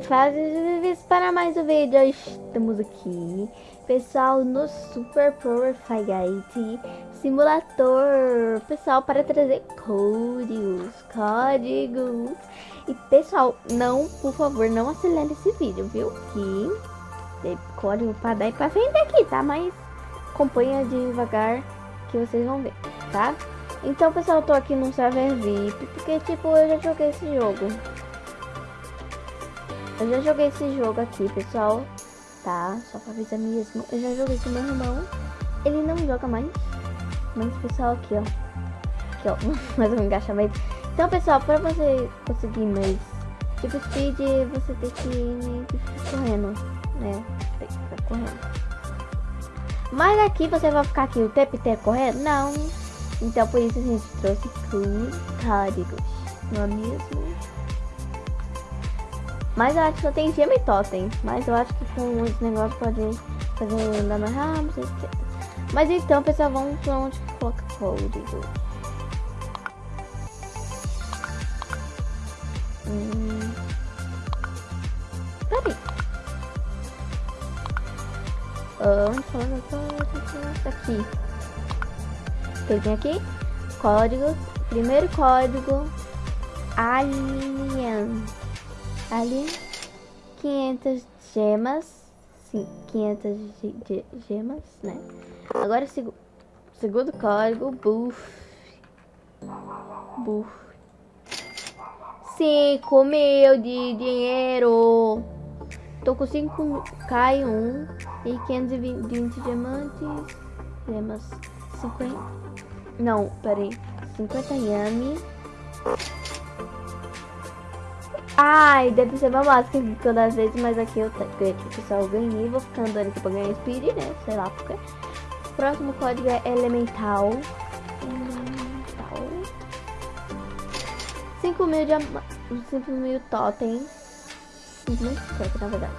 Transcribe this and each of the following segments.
Faz para mais um vídeo. Estamos aqui, pessoal, no Super Power Fight Simulator. Pessoal, para trazer códigos, códigos. E pessoal, não, por favor, não acelere esse vídeo, viu? Que tem código para dar e para frente aqui, tá? Mas acompanha devagar que vocês vão ver, tá? Então, pessoal, eu tô aqui no server VIP, porque, tipo, eu já joguei esse jogo. Eu já joguei esse jogo aqui, pessoal. Tá, só pra avisar mesmo. Eu já joguei com meu irmão. Ele não joga mais. Mas, pessoal, aqui, ó. Aqui, ó. mais um engaixamento. Então, pessoal, pra você conseguir mais tipo speed, você tem que ir correndo, né? Tem que ficar correndo. Mas aqui você vai ficar aqui o tempo inteiro correndo? Não. Então, por isso a gente trouxe códigos. Não é mesmo? Mas eu acho que só tem gema e totem. Mas eu acho que com esse negócio pode fazer andar mais rápido. Mas então, pessoal, vamos pra onde coloca código. Hum. Peraí. Onde coloca código? Aqui. Tem aqui. Código. Primeiro código. Alien. Ali, 500 gemas. Sim, 500 gemas, né? Agora, seg segundo código, buff. Buff. 5 mil de dinheiro. Tô com 5 K1 e 520 diamantes. Gemas 50. Não, peraí. 50 yami. Ai, deve ser uma máscara que eu às vezes, mas aqui eu tenho aqui, pessoal, ganhei, vou ficar andando aqui pra ganhar speed, né? Sei lá porque. O próximo código é elemental. Elemental. 5 mil de 5 mil totens. 5 mil na verdade.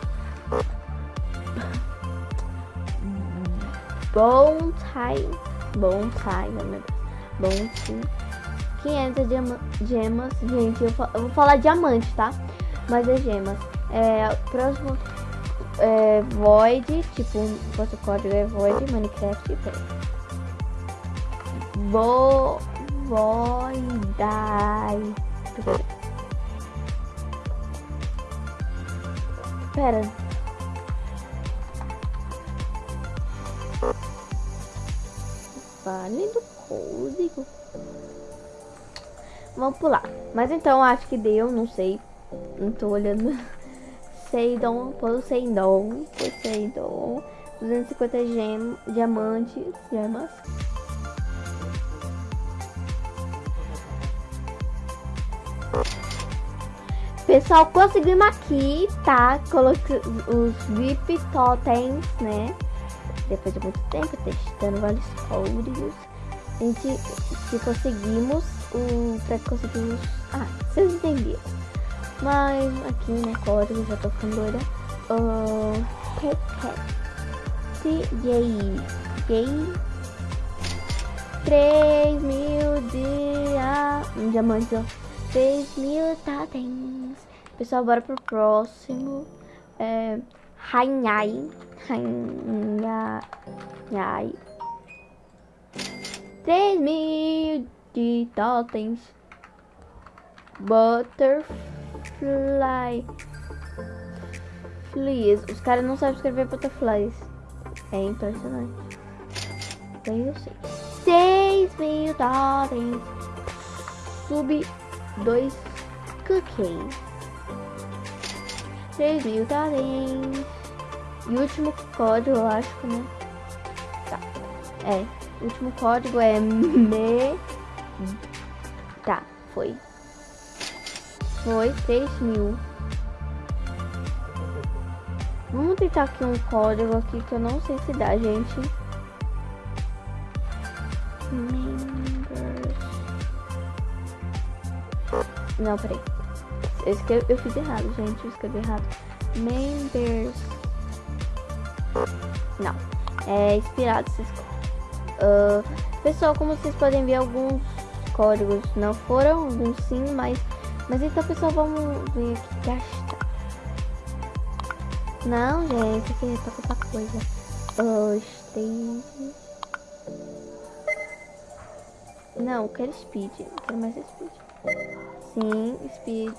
Bom time. Bom time, meu Deus. Bom time. 500 gemas. Gente, eu, eu, vou falar diamante, tá? Mas é gemas. É, próximo é Void, tipo, o código é Void Minecraft. Vo Voidai. Pera. Vale do código. Vamos pular. Mas então, acho que deu, não sei. Não tô olhando. Seidon, Poseidon, Poseidon. 250 gem, diamantes, gemas. Pessoal, conseguimos aqui, tá? Coloquei os VIP totens, né? Depois de muito tempo testando vários códigos. A gente que conseguimos o para conseguir. Ah, vocês entenderam. Mas aqui, né, código, já tô ficando doida. Uh, Gay. Gay. 3 mil de. Um diamante, ó. 3 mil totens. Pessoal, bora pro próximo. É. Rainhai. Rainhai. 3 mil de totens. Butterfly. Flies. Os caras não sabem escrever butterflies. É impressionante. Bem, eu sei. 6 mil totens. Sub 2 cookie. 3 mil totens. E último código, eu acho, né? Tá. É. O último código é me Tá, foi. Foi 3 mil. Vamos tentar aqui um código aqui que eu não sei se dá, gente. Não, peraí. Eu, escrevi, eu fiz errado, gente. Eu escrevi errado. Members. Não. É inspirado. Uh, pessoal, como vocês podem ver, alguns códigos não foram, sim, mas... Mas então, pessoal, vamos ver aqui gastar. Não, gente, aqui é pra comprar coisa. Stage. Não, quero speed. Quero mais speed. Sim, speed.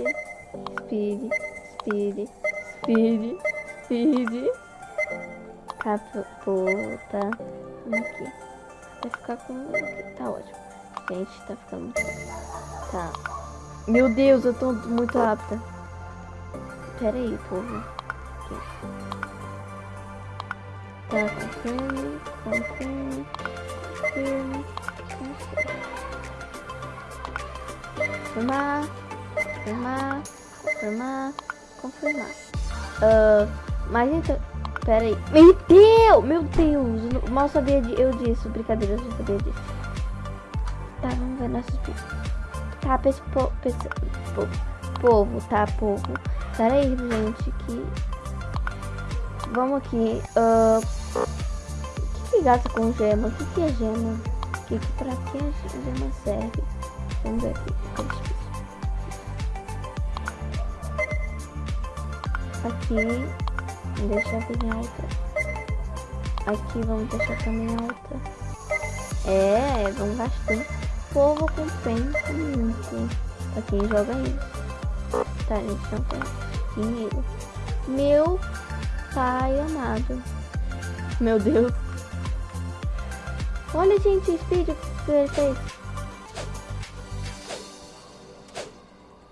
Speed. Speed. Speed. Speed. Capota. Aqui. Vai ficar com. Tá ótimo. Gente, tá ficando. Tá. Meu Deus, eu tô muito rápida. Pera aí, povo. Aqui. Tá, confirme, confirme, confirme, confirmar, confirmar, confirmar, confirmar. Uh, mas então, pera aí. Meu Deus, meu Deus, mal sabia de, eu disso, brincadeira, eu sabia disso. Tá, vamos ver nossos vídeos. Tá, pessoal, povo, povo, tá, povo. Pera aí, gente, que... Vamos aqui. Uh... O que, que gasta com gema? O que, que é gema? Que, que, pra que a gema serve? Vamos ver aqui. Aqui, deixar bem alta. Aqui vamos deixar também alta. É, vamos gastar povo compensa muito pra quem joga isso. Tá, gente, não tem dinheiro. Meu pai amado. Meu Deus. Olha, gente, speed que ele fez.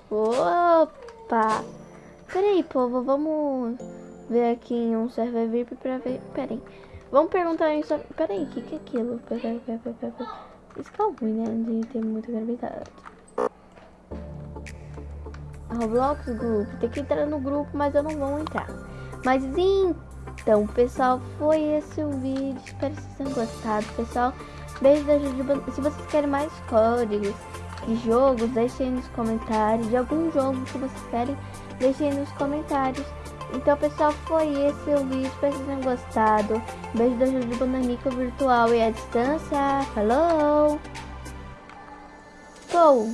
Opa! Peraí, povo, vamos ver aqui em um server VIP pra ver. Peraí. Vamos perguntar isso. Peraí, o que, que é aquilo? Peraí, peraí, peraí, peraí. Isso que é ruim, né? De ter muita gravidade. Roblox Group. Tem que entrar no grupo, mas eu não vou entrar. Mas então, pessoal, foi esse o vídeo. Espero que vocês tenham gostado, pessoal. Beijo da Jujuba. Se vocês querem mais códigos de jogos, deixem nos comentários. De algum jogo que vocês querem, deixem nos comentários. Então, pessoal, foi esse o vídeo. Espero que vocês tenham gostado. Beijo da Jujuba Nanico virtual e à distância. Falou! Pou!